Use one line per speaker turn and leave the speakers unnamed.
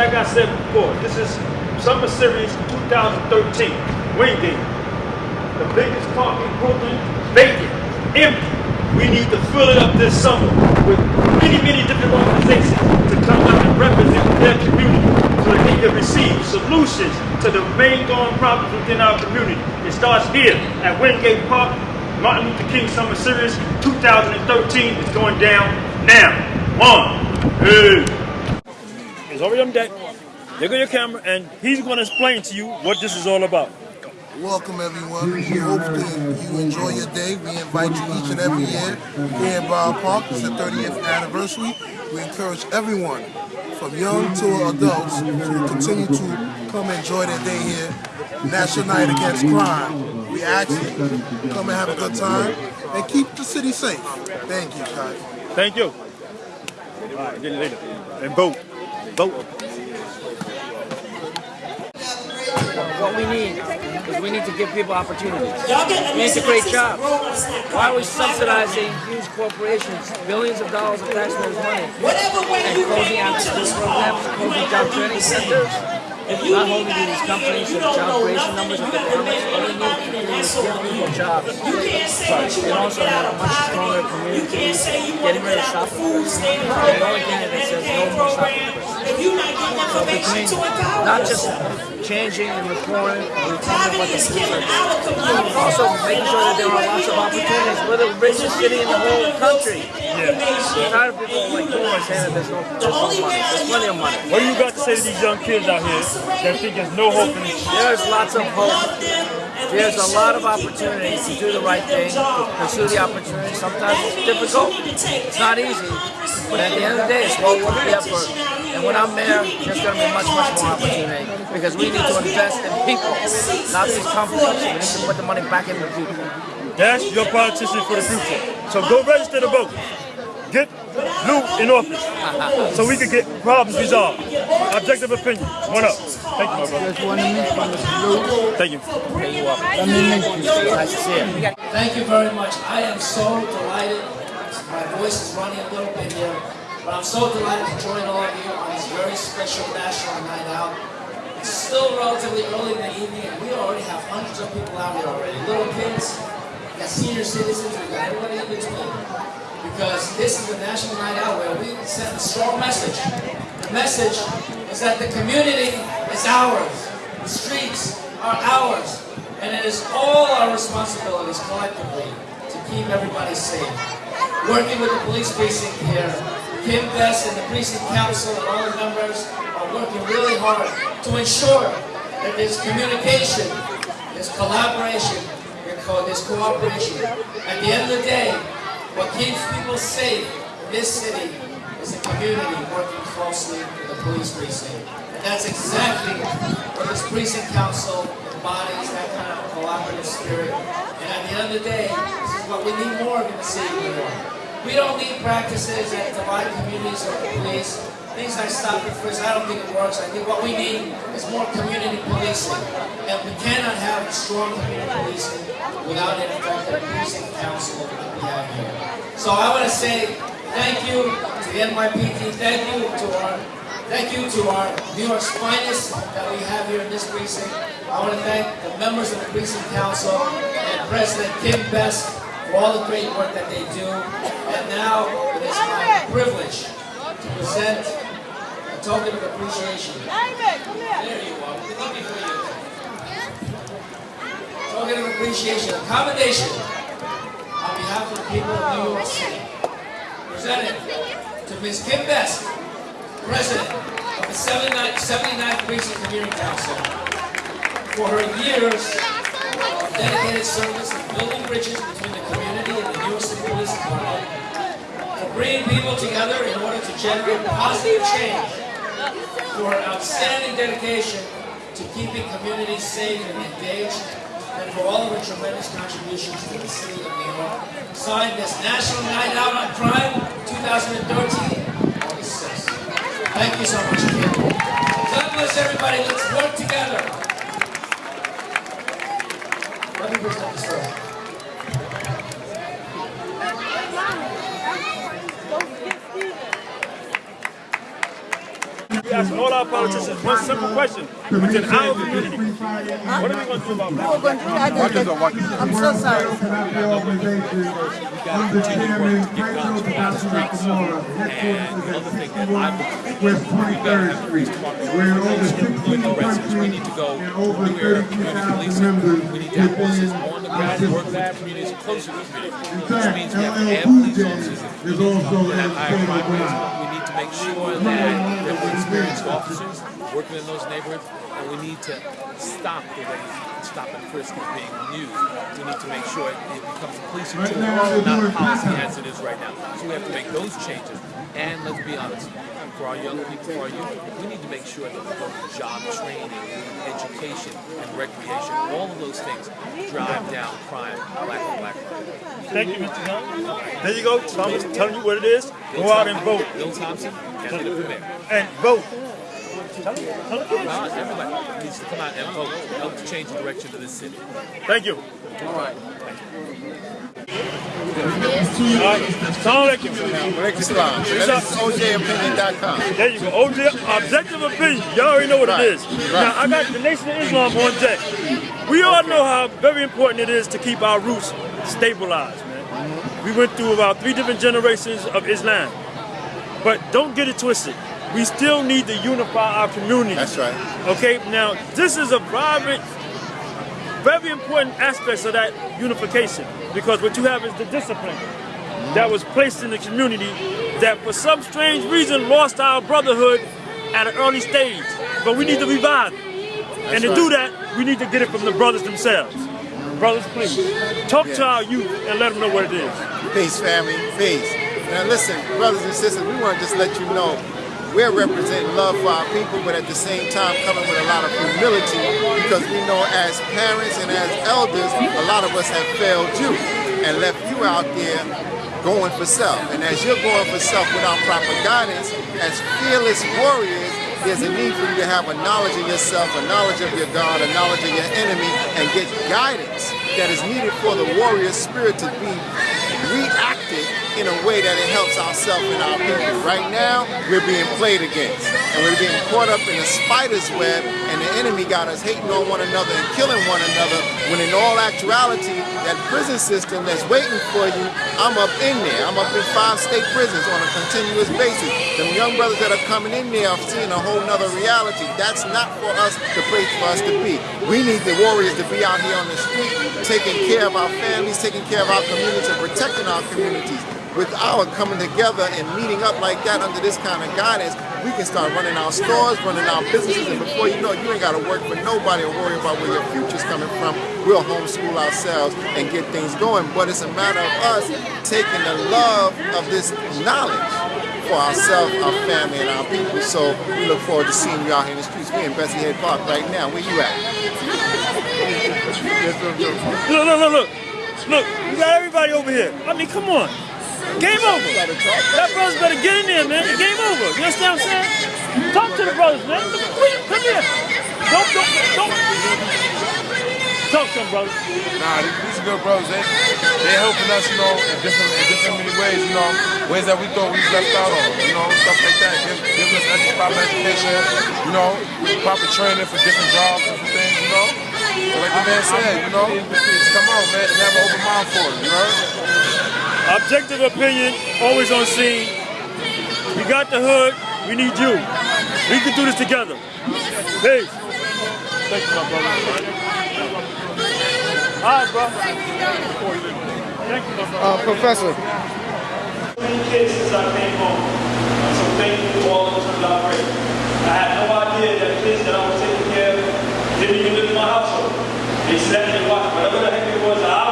like I said before, this is Summer Series 2013 Wingate. The biggest park in Brooklyn, vacant, empty. We need to fill it up this summer with many, many different organizations to come out and represent their community so that they can receive solutions to the main going problems within our community. It starts here at Wingate Park, Martin Luther King Summer Series 2013 is going down now. One, hey. It's already on deck. There go your camera, and he's going to explain to you what this is all about.
Welcome everyone. We hope that you enjoy your day. We invite you each and every year here in Borough Park. It's the 30th anniversary. We encourage everyone from young to adults to continue to come enjoy their day here. National Night Against Crime. We ask you come and have a good time and keep the city safe. Thank you, Kai.
Thank you. All right, get it later. And vote. Vote.
What we need is we need to give people opportunities. We need to create jobs. Why are we subsidizing huge corporations, billions of dollars of taxpayers' money, and closing after-school programs, closing job training centers? Not holding these companies to job creation numbers of economics, all we need to do is give people jobs. And also have a much stronger community, getting rid of shopping. The only candidate says no more shopping. So between not just changing and reforming and retaining what the people also making sure that there are lots of opportunities. We're the richest city in the whole country.
Yeah.
I'm of people like Boomer saying that there's no, there's no money. There's plenty of money.
What do you got to say to these young kids out here that think there's no hope in this?
There's lots of hope. There's a lot of opportunities to do the right thing, to pursue the opportunity. Sometimes it's difficult. It's not easy. But at the end of the day, it's well worth the effort. And when I'm mayor, there's going to be much, much more opportunity because we need to invest in people, not these companies. We need to put the money back in the people.
That's your politician for the future. So go register to vote. Get Liu in office so we can get problems resolved. Objective opinion. One up. Thank you, my brother.
Just want to meet you,
Thank you.
Let me meet you.
Nice to see you.
Thank you very much. I am so delighted. My voice is running a little bit here, but I'm so delighted to join all of you on this very special National Night Out. It's still relatively early in the evening, and we already have hundreds of people out here already. Little kids, we got senior citizens, we got everybody in between. Because this is the National Night Out where we send a strong message. The message is that the community is ours. The streets are ours. And it is all our responsibilities collectively to keep everybody safe. Working with the police precinct here, Kim Best and the precinct council and all the members are working really hard to ensure that there's communication, there's collaboration, there's cooperation. At the end of the day, what keeps people safe in this city is the community working closely with the police precinct. And that's exactly what this precinct council embodies, that kind of collaborative spirit. And at the end of the day, this is what we need more of in the city. We don't need practices that divide communities or police. Things like stop and frisk, I don't think it works. I think what we need is more community policing. And we cannot have strong community policing without an effective precinct council that we have here. So I want to say thank you to the NYPD, thank you to our Thank you to our New York's finest that we have here in this precinct. I want to thank the members of the precinct council and President Kim Best all the great work that they do. And now it is my privilege to present a token of appreciation. There you are. We're for you. Token of appreciation, a commendation on behalf of the people of New York City. Presented to Ms. Kim Best, President of the 79th, 79th Precinct Community Council, for her years of dedicated service building bridges between the community and the Department, for bringing people together in order to generate positive change, for outstanding dedication to keeping communities safe and engaged, and for all of her tremendous contributions to the city of New York. Signed this National Night Out on Crime 2013, Thank you so much. God bless everybody. Let's
our politicians one simple question within our community. What are we going to do about black
We're going to do that.
What is a what is
I'm so sorry.
West 23rd Street. We're in over 16 countries
We need to go
and over
new era
30,000
policing.
members
We need to have policies
within
on the
our
ground, work with the communities, closer to the community. Which means we have to
LL
add
Cool
police officers.
is also
We have
in
higher
the
crime rates. We need to make sure that there are experienced officers working in those neighborhoods, and we need to stop the way stop and frisk is being used. We need to make sure it becomes a policing
Right
tool,
now,
not a policy as it is right now. So we have to make those changes. And let's be honest, for our young people, for our youth, we need to make sure that we go to job training, education, and recreation. All of those things drive down crime, black and black crime.
Thank you, Mr. Young. There you go. Thomas telling you what it is. Go out and vote.
Bill Thompson, candidate for mayor.
And vote. Tell them, tell them kids.
Everybody needs to come out and vote. Help to change the direction of this city.
Thank you.
All right.
All right. Assalamu alaikum.
Alaikum salam. That is OJOpinion.com.
There you go. OJ, objective opinion. Y'all already know what
Right,
it is.
right.
Now, I got the Nation of Islam on deck. We all know how very important it is to keep our roots stabilized, man. Mm-hmm. We went through about three different generations of Islam. But don't get it twisted. We still need to unify our community.
That's right.
Okay, now this is a private, very important aspect of that unification because what you have is the discipline that was placed in the community that for some strange reason lost our brotherhood at an early stage. But we need to revive it. and to
right.
do that, we need to get it from the brothers themselves. Brothers, please, talk to our youth and let them know what it is.
Peace, family. Peace. Now, listen, brothers and sisters, we want to just let you know we're representing love for our people, but at the same time coming with a lot of humility because we know as parents and as elders, a lot of us have failed you and left you out there going for self. And as you're going for self without proper guidance, as fearless warriors, there's a need for you to have a knowledge of yourself, a knowledge of your God, a knowledge of your enemy, and get guidance that is needed for the warrior spirit to be reacted in a way that it helps ourselves and our people. Right now, we're being played against, and we're being caught up in a spider's web, and the enemy got us hating on one another and killing one another, when in all actuality, that prison system that's waiting for you, I'm up in there. I'm up in five state prisons on a continuous basis. Them young brothers that are coming in there are seeing a whole nother reality. That's not for us, the place for us to be. We need the warriors to be out here on the street, taking care of our families, taking care of our communities, and protecting our communities. With our coming together and meeting up like that under this kind of guidance, we can start running our stores, running our businesses, and before you know it, you ain't got to work for nobody or worry about where your future's coming from. We'll homeschool ourselves and get things going. But it's a matter of us taking the love of this knowledge for ourselves, our family, and our people. So we look forward to seeing you out here in the streets. We're in Bessie Head Park right now. Where you at?
Look, look, look, look. Look, you got everybody over here. I mean, come on. Game over. That brothers better get in there, man. Game over. You understand what I'm saying? Talk to the brothers, man. Come here. Don't, don't, don't. Talk to them, brothers.
Nah, these, are good bros. Eh? They they helping us, you know, in different in different many ways. You know, ways that we thought we left out on. You know, stuff like that. Give, giving us extra proper education. You know, proper training for different jobs and things. You know. So like the man said, you know, just come on, man, and have an open mind for it. You know.
Objective opinion, always on scene. We got the hood. We need you. We can do this together. Peace. Thank you, my brother. All right, bro. Thank you, my brother.
Uh, Professor.
kids since I came home. So thank you to all those who collaborated. I had no idea that kids that I was taking care of didn't even live in my household. They sat and watched whatever the heck it was that I